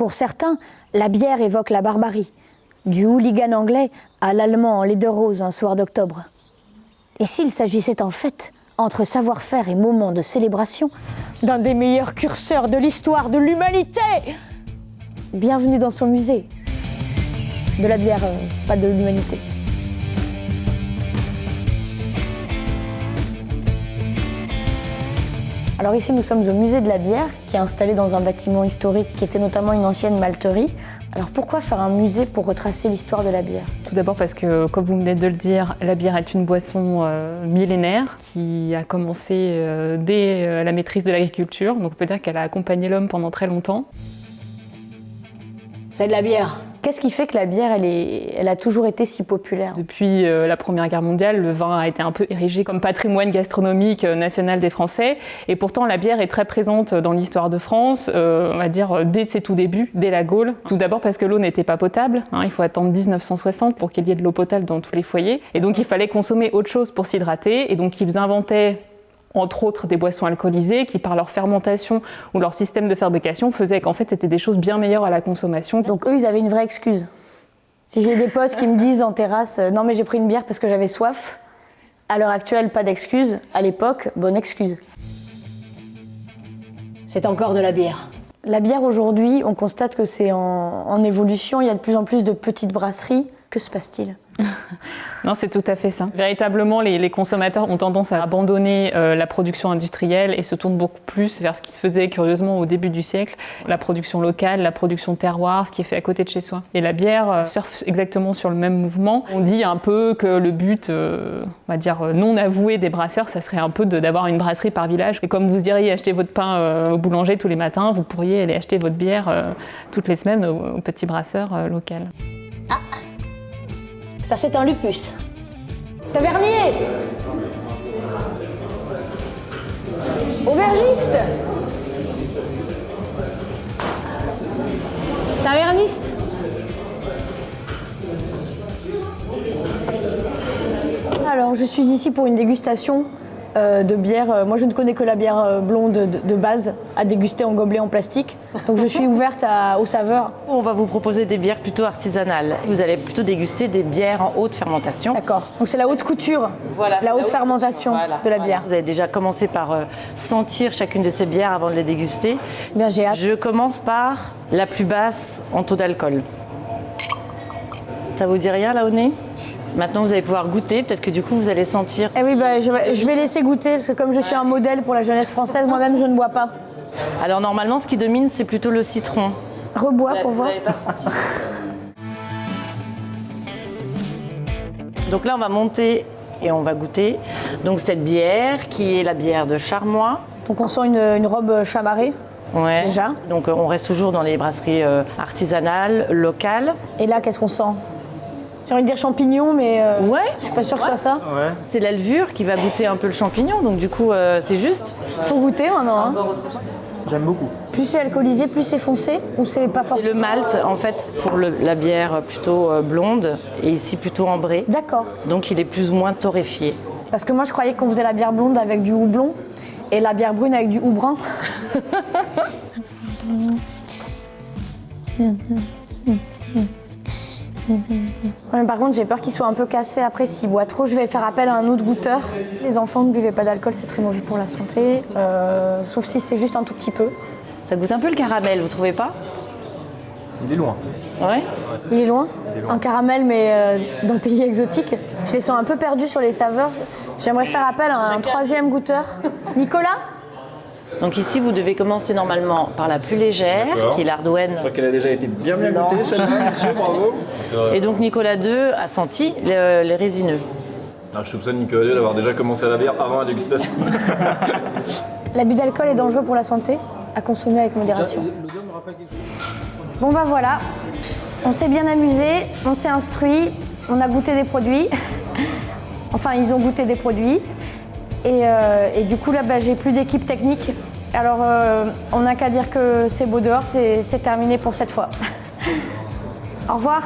Pour certains, la bière évoque la barbarie, du hooligan anglais à l'allemand en lait de rose un soir d'octobre. Et s'il s'agissait en fait, entre savoir-faire et moment de célébration, d'un des meilleurs curseurs de l'histoire de l'humanité Bienvenue dans son musée. De la bière, euh, pas de l'humanité. Alors ici, nous sommes au musée de la bière, qui est installé dans un bâtiment historique qui était notamment une ancienne malterie. Alors pourquoi faire un musée pour retracer l'histoire de la bière? Tout d'abord parce que, comme vous venez de le dire, la bière est une boisson euh, millénaire qui a commencé euh, dès euh, la maîtrise de l'agriculture. Donc on peut dire qu'elle a accompagné l'homme pendant très longtemps. C'est de la bière. Qu'est-ce qui fait que la bière, elle, est, elle a toujours été si populaire Depuis euh, la Première Guerre mondiale, le vin a été un peu érigé comme patrimoine gastronomique euh, national des Français. Et pourtant, la bière est très présente dans l'histoire de France, euh, on va dire dès ses tout débuts, dès la Gaule. Tout d'abord parce que l'eau n'était pas potable. hein, il faut attendre 1960 pour qu'il y ait de l'eau potable dans tous les foyers. Et donc, il fallait consommer autre chose pour s'hydrater. Et donc, ils inventaient entre autres des boissons alcoolisées qui, par leur fermentation ou leur système de fabrication, faisaient qu'en fait, c'était des choses bien meilleures à la consommation. Donc eux, ils avaient une vraie excuse. Si j'ai des potes qui me disent en terrasse euh, Non, mais j'ai pris une bière parce que j'avais soif », à l'heure actuelle, pas d'excuse. À l'époque, bonne excuse. C'est encore de la bière. La bière aujourd'hui, on constate que c'est en, en évolution. Il y a de plus en plus de petites brasseries. Que se passe-t-il? Non, c'est tout à fait ça. Véritablement, les, consommateurs ont tendance à abandonner euh, la production industrielle et se tournent beaucoup plus vers ce qui se faisait curieusement au début du siècle, la production locale, la production terroir, ce qui est fait à côté de chez soi. Et la bière euh, surfe exactement sur le même mouvement. On dit un peu que le but, euh, on va dire non avoué des brasseurs, ça serait un peu d'avoir une brasserie par village. Et comme vous iriez acheter votre pain au boulanger tous les matins, vous pourriez aller acheter votre bière toutes les semaines au, petit brasseur local. Ça, c'est un lupus. Tavernier. Aubergiste. Taverniste. Alors, je suis ici pour une dégustation euh, de bière. Euh, Moi, je ne connais que la bière euh, blonde de, de base à déguster en gobelet en plastique. Donc, je suis ouverte à- aux saveurs. On va vous proposer des bières plutôt artisanales. Vous allez plutôt déguster des bières en haute fermentation. D'accord. Donc, c'est la haute couture, Voilà, la haute fermentation Voilà, de la voilà. bière. Vous avez déjà commencé par euh, sentir chacune de ces bières avant de les déguster. Bien, j'ai hâte. Je commence par la plus basse en taux d'alcool. Ça vous dit rien là au nez Maintenant vous allez pouvoir goûter, peut-être que du coup vous allez sentir. Eh oui, bah, je, vais, je vais laisser goûter parce que comme je suis un modèle pour la jeunesse française, moi-même je ne bois pas. Alors normalement ce qui domine c'est plutôt le citron. Rebois pour Vous voir. l'avez pas senti. Donc là on va monter et on va goûter donc cette bière qui est la bière de Charmois. Donc on sent une, une robe chamarrée. Ouais. Déjà Donc euh, on reste toujours dans les brasseries euh, artisanales, locales. Et là, qu'est-ce qu'on sent? J'ai envie de dire champignon, mais euh, Ouais. je suis pas sûre que ce soit ça. C'est la levure qui va goûter un peu le champignon, donc du coup euh, c'est juste. Faut goûter maintenant. hein. J'aime beaucoup. Plus c'est alcoolisé, plus c'est foncé ou c'est pas C'est forcément le malt en fait pour le- la bière plutôt euh, blonde et ici plutôt ambrée. D'accord. Donc il est plus ou moins torréfié. Parce que moi je croyais qu'on faisait la bière blonde avec du houblon et la bière brune avec du houbrun. Ouais, par contre, j'ai peur qu'il soit un peu cassé après s'il boit trop. Je vais faire appel à un autre goûteur. Les enfants ne buvez pas d'alcool, c'est très mauvais pour la santé. Euh, sauf si c'est juste un tout petit peu. Ça goûte un peu le caramel, vous trouvez pas? Il est loin. Ouais. Il est loin. Un caramel, mais euh, d'un pays exotique. Je les sens un peu perdus sur les saveurs. J'aimerais faire appel à un troisième goûteur. Nicolas? Donc ici vous devez commencer normalement par la plus légère, qui est l'Ardouenne. Je crois qu'elle a déjà été bien bien goûtée, celle-là, monsieur, bravo. Et donc Nicolas II a senti le- les résineux. Ah, je soupçonne Nicolas II d'avoir déjà commencé à la bière avant la dégustation. L'abus d'alcool est dangereux pour la santé, à consommer avec modération. Bon bah voilà, on s'est bien amusé, on s'est instruit, on a goûté des produits. enfin, ils ont goûté des produits. Et, euh, et du coup, là, bah, j'ai plus d'équipe technique. Alors, euh, on n'a qu'à dire que c'est beau dehors, c'est terminé pour cette fois. Au revoir.